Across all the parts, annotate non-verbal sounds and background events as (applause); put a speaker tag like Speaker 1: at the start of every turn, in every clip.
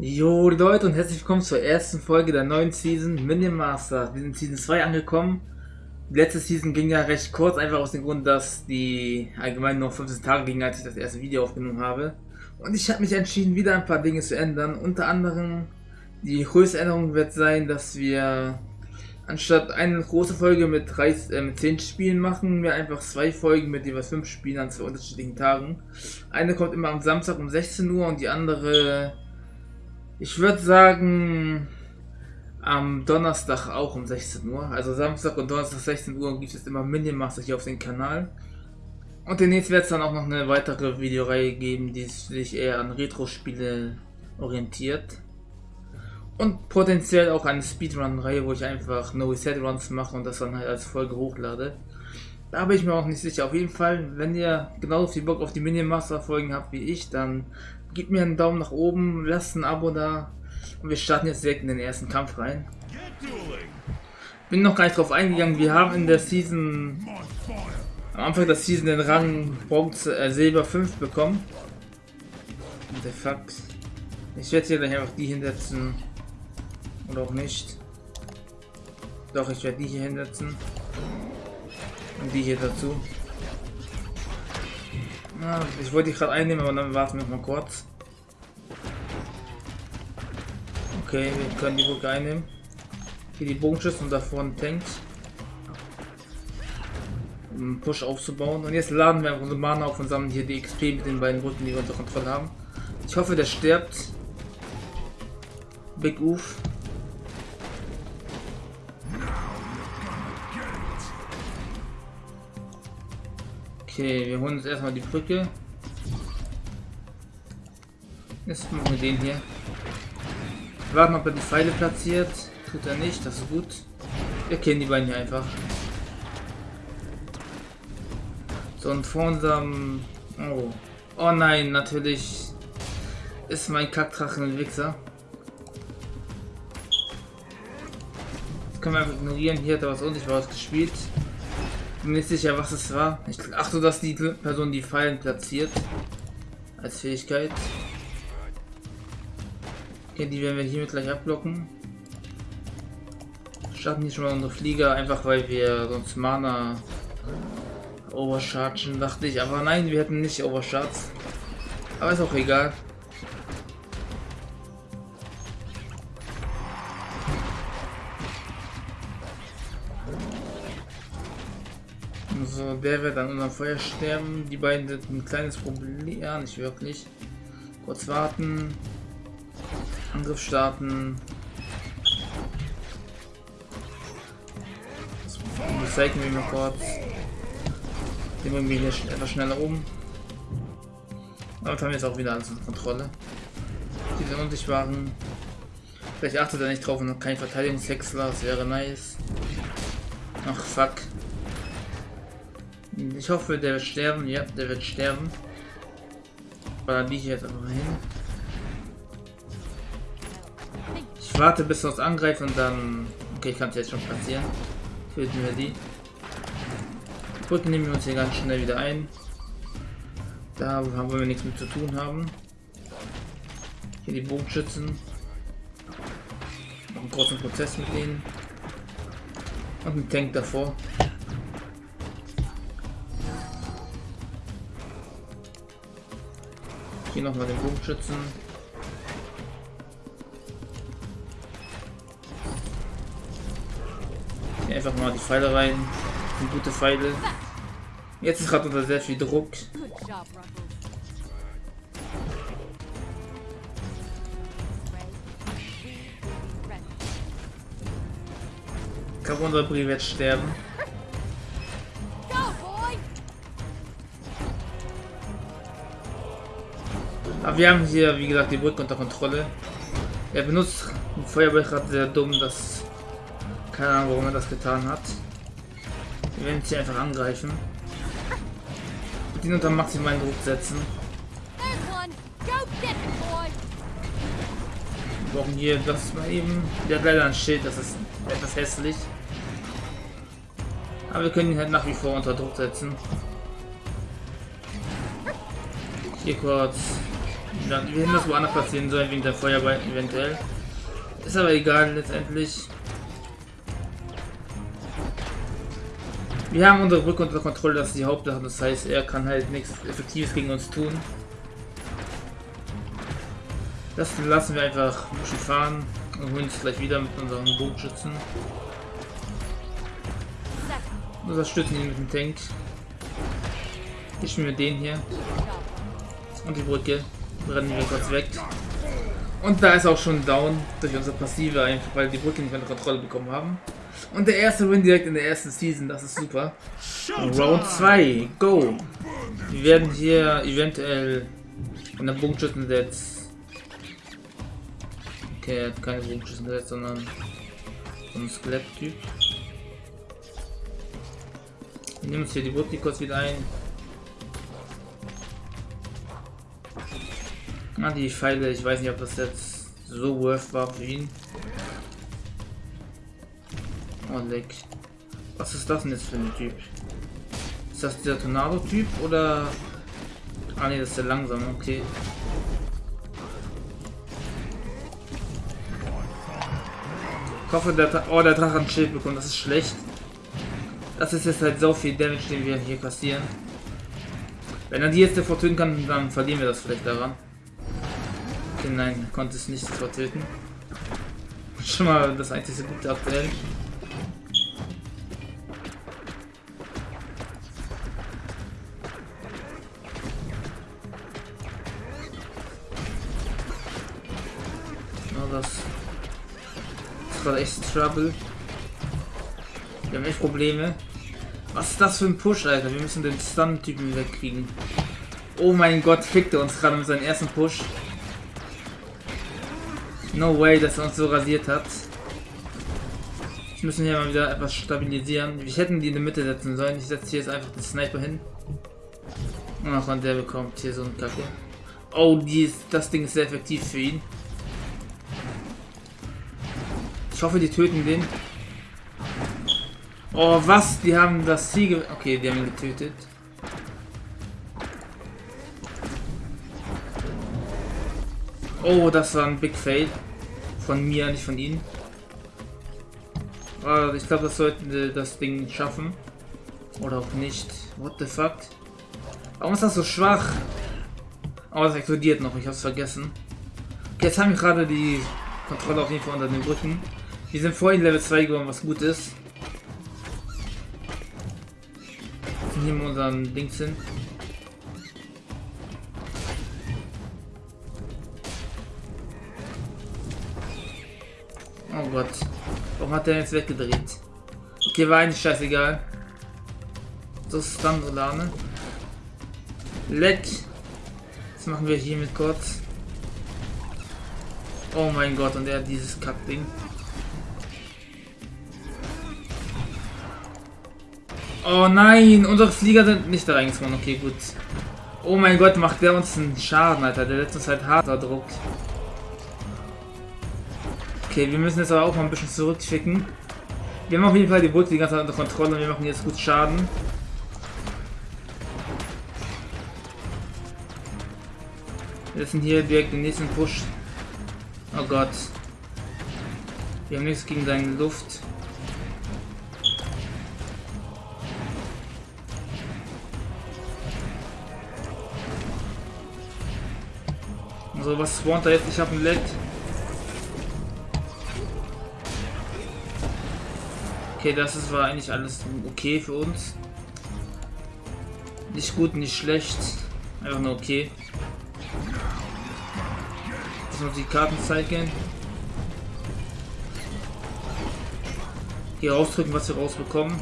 Speaker 1: Jo Leute und herzlich willkommen zur ersten Folge der neuen Season Minimaster. Wir sind in Season 2 angekommen. Die letzte Season ging ja recht kurz, einfach aus dem Grund, dass die allgemein noch 15 Tage ging, als ich das erste Video aufgenommen habe. Und ich habe mich entschieden, wieder ein paar Dinge zu ändern. Unter anderem, die größte Änderung wird sein, dass wir anstatt eine große Folge mit, 30, äh, mit 10 Spielen machen, wir einfach zwei Folgen mit jeweils 5 Spielen an zwei unterschiedlichen Tagen. Eine kommt immer am Samstag um 16 Uhr und die andere ich würde sagen, am Donnerstag auch um 16 Uhr. Also Samstag und Donnerstag 16 Uhr gibt es immer Minimaster hier auf dem Kanal. Und demnächst wird es dann auch noch eine weitere Videoreihe geben, die sich eher an Retro-Spiele orientiert. Und potenziell auch eine Speedrun-Reihe, wo ich einfach No Reset Runs mache und das dann halt als Folge hochlade. Da bin ich mir auch nicht sicher. Auf jeden Fall, wenn ihr genauso viel Bock auf die Minimaster-Folgen habt wie ich, dann Gebt mir einen Daumen nach oben, lasst ein Abo da. Und wir starten jetzt direkt in den ersten Kampf rein. Bin noch gar nicht drauf eingegangen. Wir haben in der Season am Anfang der Season den Rang Bronze, äh, Silber 5 bekommen. What the fuck. Ich werde hier gleich einfach die hinsetzen. Oder auch nicht. Doch, ich werde die hier hinsetzen. Und die hier dazu. Na, ich wollte die gerade einnehmen, aber dann warten wir noch mal kurz. Okay, wir können die Brücke einnehmen. Hier die Bogenschüsse und da vorne Tanks. Um Push aufzubauen. Und jetzt laden wir unsere Mana auf und sammeln hier die XP mit den beiden Brücken, die wir unter Kontrolle haben. Ich hoffe, der stirbt. Big Oof. Okay, wir holen uns erstmal die Brücke. Jetzt machen wir den hier. Warten, ob er die Pfeile platziert. Tut er nicht, das ist gut. Wir kennen die beiden hier einfach. So, und vor unserem... Oh. Oh nein, natürlich ist mein Kackdrachen ein Wichser. Das können wir einfach ignorieren. Hier hat er was Unsichtbares gespielt bin nicht sicher, was es war. Ich achte, dass die Person die Pfeilen platziert. Als Fähigkeit. Okay, die werden wir hiermit gleich abblocken. Starten hier schon mal unsere Flieger, einfach weil wir sonst Mana overchargen, dachte ich. Aber nein, wir hätten nicht overcharged. Aber ist auch egal. Der wird an unserem Feuer sterben. Die beiden sind ein kleines Problem. Ja, nicht wirklich. Kurz warten. Angriff starten. Recyceln wir mal kurz. Den wir hier etwas schneller um. Aber haben wir jetzt auch wieder alles unter Kontrolle. Diese unsichtbaren. Vielleicht achtet er nicht drauf und kein Verteidigungshexler, das wäre nice. Ach fuck. Ich hoffe, der wird sterben. Ja, der wird sterben. Aber dann liege ich jetzt einfach hin. Ich warte, bis er uns angreift und dann... Okay, ich kann es jetzt schon passieren. Töten wir die. Brücken nehmen wir uns hier ganz schnell wieder ein. Da haben wir nichts mit zu tun haben. Hier die Bogenschützen. Noch einen kurzen Prozess mit denen. Und ein Tank davor. Hier nochmal den Bogenschützen. Hier einfach mal die Pfeile rein. Und gute Pfeile. Jetzt ist gerade unter sehr viel Druck. Glaube, unser Brief wird sterben. Aber wir haben hier, wie gesagt, die Brücke unter Kontrolle. Er benutzt den Feuerbecher sehr dumm, dass... Keine Ahnung, warum er das getan hat. Wir werden hier einfach angreifen. Und ihn unter maximalen Druck setzen. Wir brauchen hier das mal eben. Der hat leider ein Schild, das ist etwas hässlich. Aber wir können ihn halt nach wie vor unter Druck setzen. Hier kurz Ja, wir hätten das woanders platzieren sollen, wegen der Feuerball eventuell. Ist aber egal, letztendlich. Wir haben unsere Brücke unter Kontrolle, das ist die Hauptsache. Das heißt, er kann halt nichts Effektives gegen uns tun. Das lassen wir einfach ein bisschen fahren und holen uns gleich wieder mit unseren Bogenschützen. Unterstützen ihn mit dem Tank. Ich mir den hier. Und die Brücke. Rennen wir kurz weg. Und da ist auch schon down durch unsere Passive einfach, weil die Brücke nicht mehr Kontrolle bekommen haben. Und der erste Win direkt in der ersten Season, das ist super. Round 2, go! Wir werden hier eventuell in der Bogenschützen setzt. Okay, er hat keine Bogenschützen gesetzt, sondern so ein Skelett-Typ. Wir nehmen uns hier die Brücke kurz wieder ein. Ah, die Pfeile, ich weiß nicht, ob das jetzt so worth war für ihn. Oh, leck. Was ist das denn jetzt für ein Typ? Ist das der Tornado-Typ oder... Ah ne, das ist der langsame, okay. Ich hoffe, der, oh, der Drache hat ein Schild bekommen, das ist schlecht. Das ist jetzt halt so viel Damage, den wir hier kassieren. Wenn er die jetzt davor töten kann, dann verlieren wir das vielleicht daran. Nein, konnte es nicht sofort töten. Schon mal das einzige gute das, das war echt Trouble. Wir haben echt Probleme. Was ist das für ein Push, Alter? Wir müssen den Stun-Typen wegkriegen. Oh mein Gott, fickt er uns gerade mit seinem ersten Push. No way, dass er uns so rasiert hat. Jetzt müssen wir mal wieder etwas stabilisieren. Wir hätten die in der Mitte setzen sollen. Ich setze hier jetzt einfach den Sniper hin. Und der bekommt hier so einen Kacke. Oh, die das Ding ist sehr effektiv für ihn. Ich hoffe, die töten den. Oh, was? Die haben das Ziel... Okay, die haben ihn getötet. Oh, das war ein Big Fail. Von mir, nicht von ihnen. Oh, ich glaube, das sollten wir das Ding schaffen. Oder auch nicht. What the fuck? Warum ist das so schwach? Oh, das explodiert noch. Ich hab's vergessen. Okay, jetzt haben wir gerade die Kontrolle auf jeden Fall unter den Brücken. Wir sind vorhin Level 2 geworden, was gut ist. Nehmen wir unseren Dings hin. Oh Gott. Warum hat der jetzt weggedreht? Okay, war eigentlich scheißegal. So Stun-Solane. Leck. Was machen wir hier mit kurz? Oh mein Gott, und er hat dieses Kackding. Oh nein, unsere Flieger sind nicht da reingesprungen. Okay, gut. Oh mein Gott, macht der uns einen Schaden, Alter. Der lässt uns halt harter Druck. Okay, wir müssen jetzt aber auch mal ein bisschen zurückschicken. Wir haben auf jeden Fall die Brücke die ganze Zeit unter Kontrolle und wir machen jetzt gut Schaden. Wir sind hier direkt den nächsten Push. Oh Gott. Wir haben nichts gegen seine Luft. So, was spawnt da jetzt? Ich habe ein Leck. Okay, das ist, war eigentlich alles okay für uns. Nicht gut, nicht schlecht. Einfach nur okay. Jetzt noch die Karten zeigen. Hier rausdrücken, was wir rausbekommen.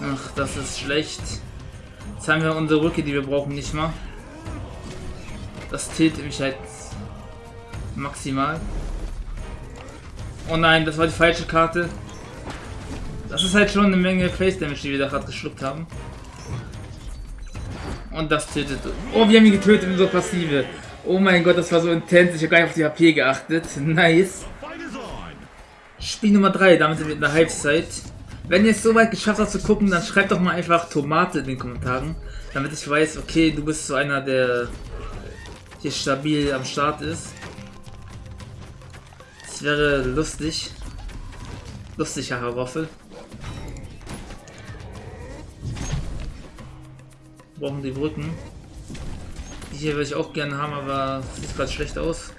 Speaker 1: Ach, das ist schlecht. Jetzt haben wir unsere Rücke, die wir brauchen, nicht mal. Das tiltet mich halt maximal. Oh nein, das war die falsche Karte. Das ist halt schon eine Menge Face Damage, die wir da gerade geschluckt haben. Und das tötet. Oh, wir haben ihn getötet in unserer Passive. Oh mein Gott, das war so intens. Ich habe gar nicht auf die HP geachtet. (laughs) Nice. Spiel Nummer 3, damit sind wir in der Halbzeit. Wenn ihr es so weit geschafft habt zu gucken, dann schreibt doch mal einfach Tomate in den Kommentaren. Damit ich weiß, okay, du bist so einer, der hier stabil am Start ist. Es wäre lustig. Lustig, Herr Waffel. Brauchen die Brücken. Die hier würde ich auch gerne haben, aber sieht gerade schlecht aus.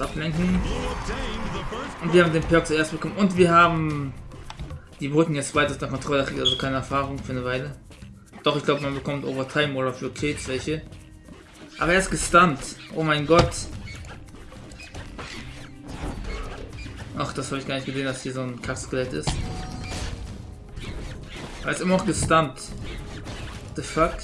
Speaker 1: Ablenken. Und wir haben den Perk zuerst bekommen. Und wir haben die Brücken jetzt weiter unter Kontrolle, also keine Erfahrung für eine Weile. Doch, ich glaube, man bekommt Overtime oder für Kills welche. Aber er ist gestunt. Oh mein Gott. Ach, das habe ich gar nicht gesehen, dass hier so ein Kackskelett ist. Er ist immer noch gestunt. The fuck?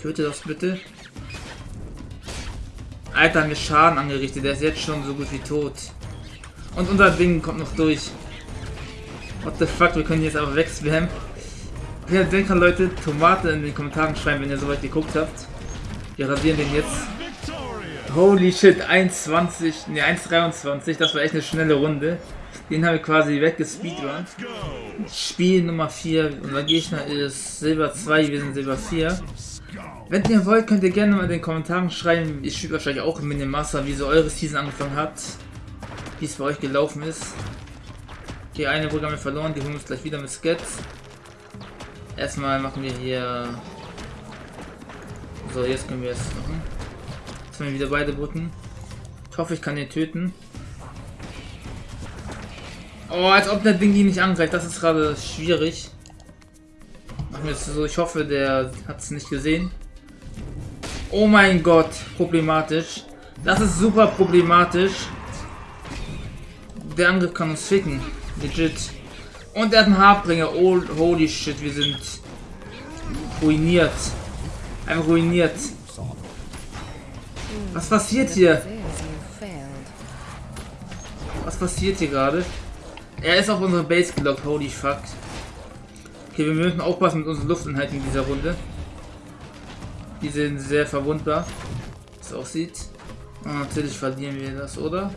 Speaker 1: Töte das bitte. Alter, haben Schaden angerichtet. Der ist jetzt schon so gut wie tot. Und unser Ding kommt noch durch. What the fuck, wir können jetzt aber wegspammen. Ja, denkt Leute, Tomate in den Kommentaren schreiben, wenn ihr soweit geguckt habt. Wir rasieren den jetzt. Holy shit, 1,20, ne 1,23, das war echt eine schnelle Runde. Den haben wir quasi weggespeedrun. Spiel Nummer 4, unser Gegner ist Silber 2, wir sind Silber 4. Wenn ihr wollt, könnt ihr gerne mal in den Kommentaren schreiben, ich spiele wahrscheinlich auch im Minimaster, wie so eure Season angefangen hat. Wie es bei euch gelaufen ist. Okay, eine Brücke haben wir verloren, die holen wir uns gleich wieder mit Skets. Erstmal machen wir hier... So, jetzt können wir es machen. Jetzt haben wir wieder beide Brücken. Ich hoffe, ich kann den töten. Oh, als ob der Ding nicht angreift. Das ist gerade schwierig. So. Ich hoffe, der hat es nicht gesehen. Oh mein Gott, problematisch. Das ist super problematisch. Der Angriff kann uns ficken. Legit. Und er hat einen Haarbringer. Oh, holy shit, wir sind ruiniert. Einfach ruiniert. Was passiert hier? Was passiert hier gerade? Er ist auf unsere Base gelockt. Holy fuck. Okay, wir müssen aufpassen mit unseren Luftinhalten in dieser Runde. Die sind sehr verwundbar. Wie es aussieht. Und natürlich verlieren wir das, oder?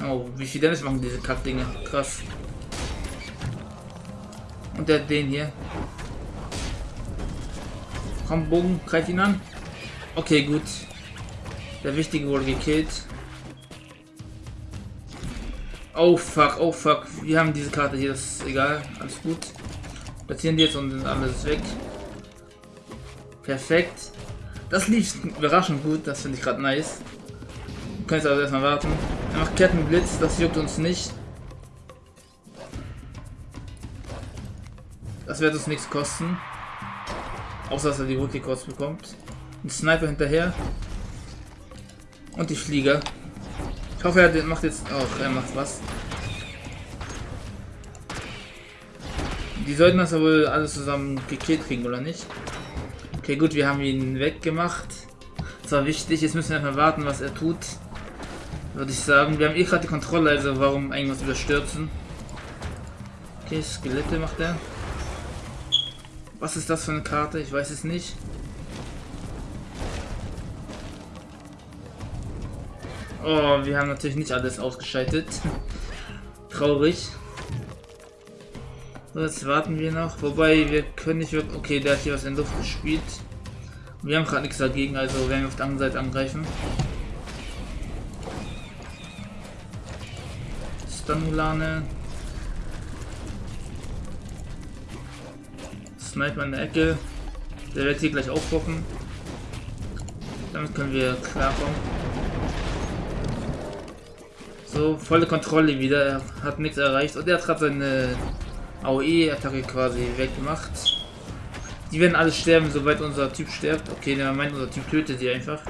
Speaker 1: Oh, wie viel Damage machen diese Kackdinge? Krass. Und der den hier. Komm, Bogen, greif ihn an. Okay, gut. Der Wichtige wurde gekillt. Oh fuck, oh fuck. Wir haben diese Karte hier, das ist egal. Alles gut. Platzieren die jetzt und sind alles weg. Perfekt. Das lief überraschend gut, das finde ich gerade nice. Du kannst also erstmal warten. Er macht Kettenblitz, das juckt uns nicht. Das wird uns nichts kosten. Außer dass er die Rookie kurz bekommt. Ein Sniper hinterher. Und die Flieger. Ich hoffe, er macht jetzt auch, er macht was. Die sollten das aber alles zusammen gekillt kriegen, oder nicht? Okay, gut, wir haben ihn weggemacht. Das war wichtig, jetzt müssen wir einfach warten, was er tut würde ich sagen. Wir haben eh gerade die Kontrolle, also warum irgendwas überstürzen. Okay, Skelette macht er. Was ist das für eine Karte? Ich weiß es nicht. Oh, wir haben natürlich nicht alles ausgeschaltet. (laughs) Traurig. So, jetzt warten wir noch. Wobei, wir können nicht wirklich... Okay, der hat hier was in Luft gespielt. Wir haben gerade nichts dagegen, also werden wir auf der anderen Seite angreifen. Stanulane. Sniper in der Ecke. Der wird hier gleich aufpoppen. Damit können wir klarkommen. So, volle Kontrolle wieder. Er hat nichts erreicht. Und er hat gerade seine AOE-Attacke quasi weggemacht. Die werden alle sterben, sobald unser Typ stirbt. Okay, der meint, unser Typ tötet sie einfach.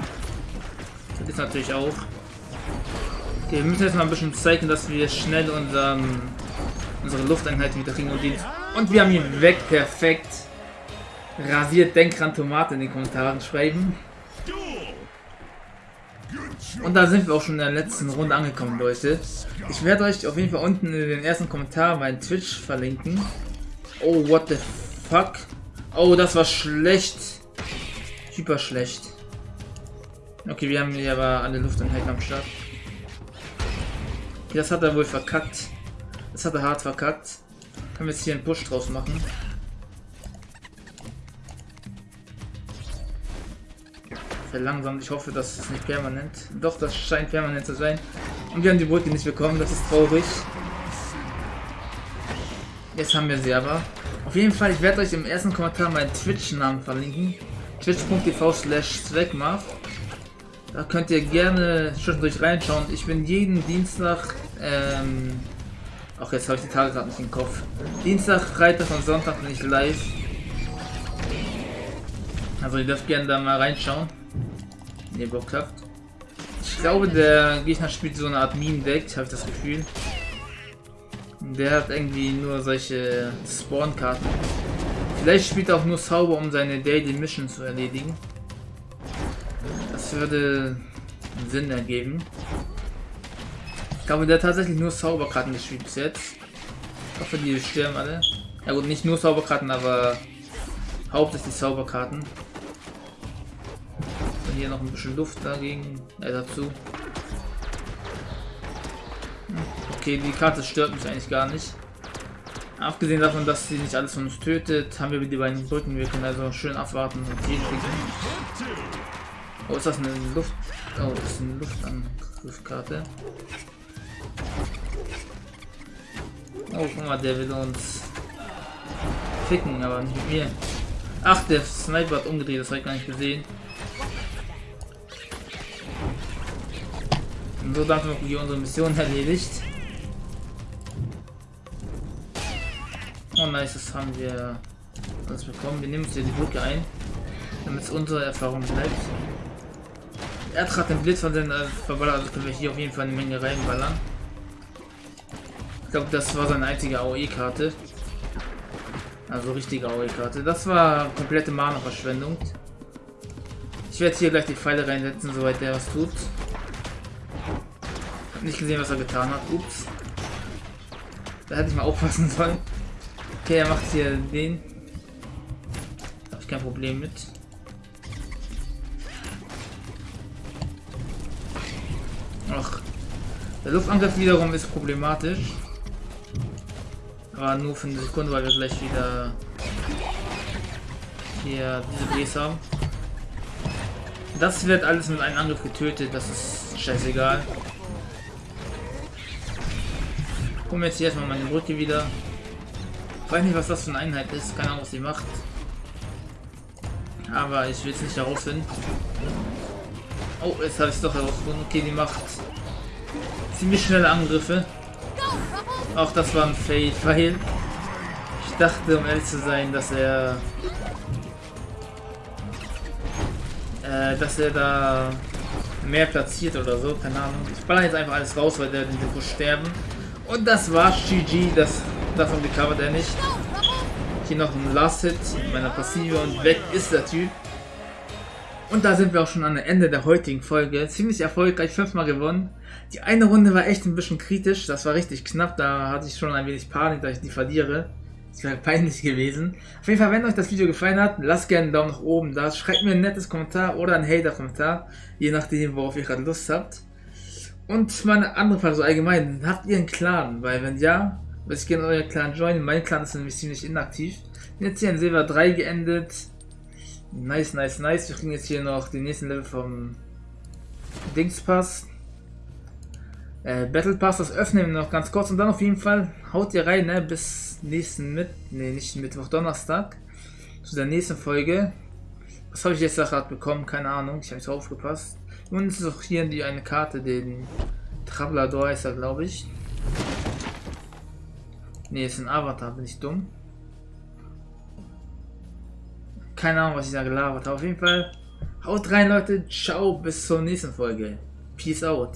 Speaker 1: Das ist natürlich auch. Okay, wir müssen jetzt mal ein bisschen zeigen, dass wir schnell unseren, unsere Lufteinheit wieder kriegen und, und wir haben ihn weg, perfekt. Rasiert Denkran Tomate in den Kommentaren schreiben. Und da sind wir auch schon in der letzten Runde angekommen, Leute. Ich werde euch auf jeden Fall unten in den ersten Kommentar meinen Twitch verlinken. Oh, what the fuck? Oh, das war schlecht. Super schlecht. Okay, wir haben hier aber alle Luftanhänger am Start. Das hat er wohl verkackt. Das hat er hart verkackt. Können wir jetzt hier einen Push draus machen. Verlangsamt. Ich hoffe, das ist nicht permanent. Doch, das scheint permanent zu sein. Und wir haben die Brücke nicht bekommen. Das ist traurig. Jetzt haben wir sie aber. Auf jeden Fall, ich werde euch im ersten Kommentar meinen Twitch-Namen verlinken. twitch.tv slash Da könnt ihr gerne zwischendurch reinschauen. Ich bin jeden Dienstag, ähm, auch jetzt habe ich die Tage gerade nicht im Kopf. Dienstag, Freitag und Sonntag bin ich live. Also ihr dürft gerne da mal reinschauen. Wenn ihr Bock habt. Ich glaube, der Gegner spielt so eine Art Meme-Deck, habe ich das Gefühl. Der hat irgendwie nur solche Spawn-Karten. Vielleicht spielt er auch nur Zauber, um seine Daily Mission zu erledigen. Das würde Sinn ergeben. Glaube, der hat tatsächlich nur Zauberkarten gespielt bis jetzt. Ich hoffe, die sterben alle. Ja gut, nicht nur Zauberkarten, aber hauptsächlich Zauberkarten. Und hier noch ein bisschen Luft dagegen, äh, dazu. Okay, die Karte stört mich eigentlich gar nicht. Abgesehen davon, dass sie nicht alles von uns tötet, haben wir die beiden Brücken. Wir können also schön abwarten und hier kriegen. Oh, ist das eine Luft... Oh, das ist eine Luftangriffkarte. Oh, guck mal, der will uns ficken, aber nicht mit mir. Ach, der Sniper hat umgedreht, das habe ich gar nicht gesehen. Und so damit haben wir unsere Mission erledigt. Oh nice, das haben wir alles bekommen. Wir nehmen uns hier die Brücke ein, damit es unsere Erfahrung bleibt. Er trat den Blitz von den äh, verballert, also können wir hier auf jeden Fall eine Menge reinballern. Ich glaube, das war seine einzige AOE-Karte. Also richtige AOE-Karte. Das war komplette Mana-Verschwendung. Ich werde hier gleich die Pfeile reinsetzen, soweit der was tut. Hab nicht gesehen, was er getan hat. Ups. Da hätte ich mal aufpassen sollen. Okay, er macht hier den. Habe ich kein Problem mit. Der Luftangriff wiederum ist problematisch. Aber nur für eine Sekunde, weil wir gleich wieder hier diese Bs haben. Das wird alles mit einem Angriff getötet, das ist scheißegal. Gucken wir jetzt hier erstmal meine Brücke wieder. Ich weiß nicht, was das für eine Einheit ist. Keine Ahnung, was sie macht. Aber ich will es nicht herausfinden. Oh, jetzt habe ich es doch herausgefunden. Okay, die macht ziemlich schnelle Angriffe. Auch das war ein Fail. Fail. Ich dachte, um ehrlich zu sein, dass er... Äh, dass er da mehr platziert oder so. Keine Ahnung. Ich baller jetzt einfach alles raus, weil der den Push sterben. Und das war GG. Das davon gecovert er nicht. Hier noch ein Last Hit meiner Passive und weg ist der Typ. Und da sind wir auch schon am Ende der heutigen Folge. Ziemlich erfolgreich, fünfmal gewonnen. Die eine Runde war echt ein bisschen kritisch, das war richtig knapp, da hatte ich schon ein wenig Panik, dass ich die verliere. Das wäre (laughs) peinlich gewesen. Auf jeden Fall, wenn euch das Video gefallen hat, lasst gerne einen Daumen nach oben da. Schreibt mir ein nettes Kommentar oder ein Hater-Kommentar, je nachdem, worauf ihr gerade Lust habt. Und meine andere Frage so allgemein, habt ihr einen Clan? Weil wenn ja, würde ich gerne euer Clan joinen. Mein Clan ist nämlich ziemlich inaktiv. Jetzt hier in Silber 3 geendet. Nice, nice, nice. Wir kriegen jetzt hier noch den nächsten Level vom Dingspass. Äh, Battle Pass, das öffnen wir noch ganz kurz und dann auf jeden Fall haut ihr rein, ne, bis nächsten mit, ne, nicht Mittwoch, Donnerstag, zu der nächsten Folge. Was habe ich jetzt gerade bekommen? Keine Ahnung, ich habe nicht aufgepasst. Und es ist auch hier die eine Karte, den Travelador ist er, glaube ich. Ne, ist ein Avatar, bin ich dumm. Keine Ahnung, was ich da gelabert habe. Auf jeden Fall, haut rein, Leute. Ciao, bis zur nächsten Folge. Peace out.